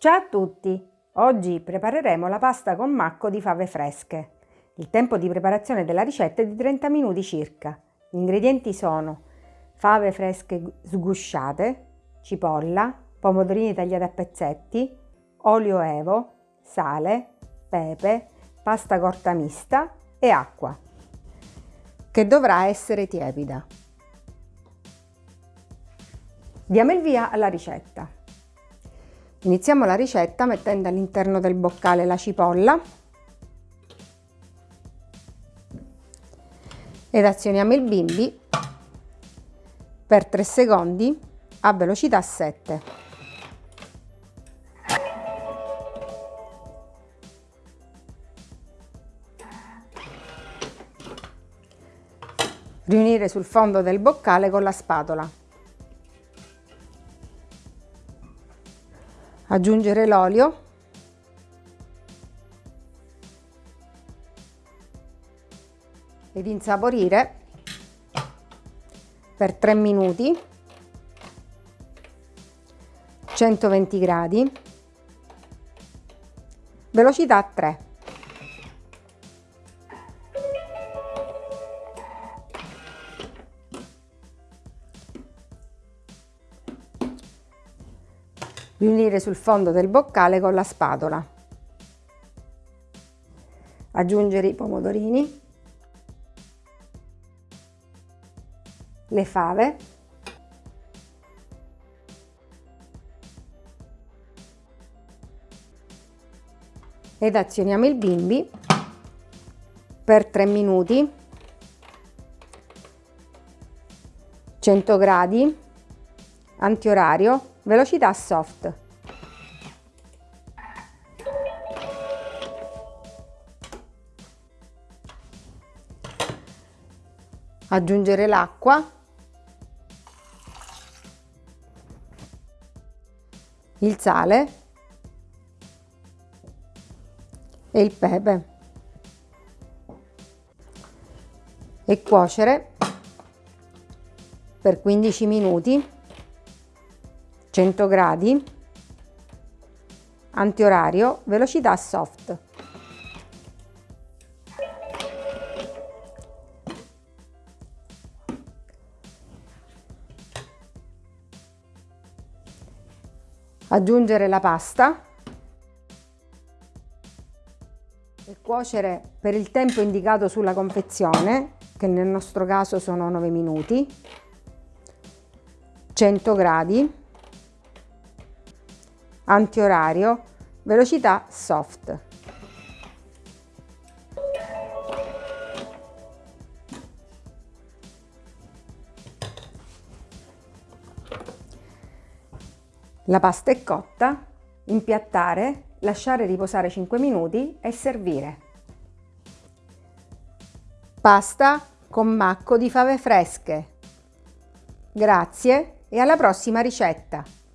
Ciao a tutti! Oggi prepareremo la pasta con macco di fave fresche. Il tempo di preparazione della ricetta è di 30 minuti circa. Gli ingredienti sono fave fresche sgusciate, cipolla, pomodorini tagliati a pezzetti, olio evo, sale, pepe, pasta corta mista e acqua, che dovrà essere tiepida. Diamo il via alla ricetta. Iniziamo la ricetta mettendo all'interno del boccale la cipolla ed azioniamo il bimbi per 3 secondi a velocità 7. Riunire sul fondo del boccale con la spatola. Aggiungere l'olio. Ed insaporire per 3 minuti. 120 gradi. Velocità 3 riunire sul fondo del boccale con la spatola. Aggiungere i pomodorini, le fave, ed azioniamo il bimbi per 3 minuti 100 gradi antiorario velocità soft. Aggiungere l'acqua, il sale. E il pepe. E cuocere per 15 minuti 100 gradi, antiorario, velocità soft. Aggiungere la pasta e cuocere per il tempo indicato sulla confezione, che nel nostro caso sono 9 minuti, 100 gradi, antiorario, velocità soft. La pasta è cotta, impiattare, lasciare riposare 5 minuti e servire. Pasta con macco di fave fresche. Grazie e alla prossima ricetta!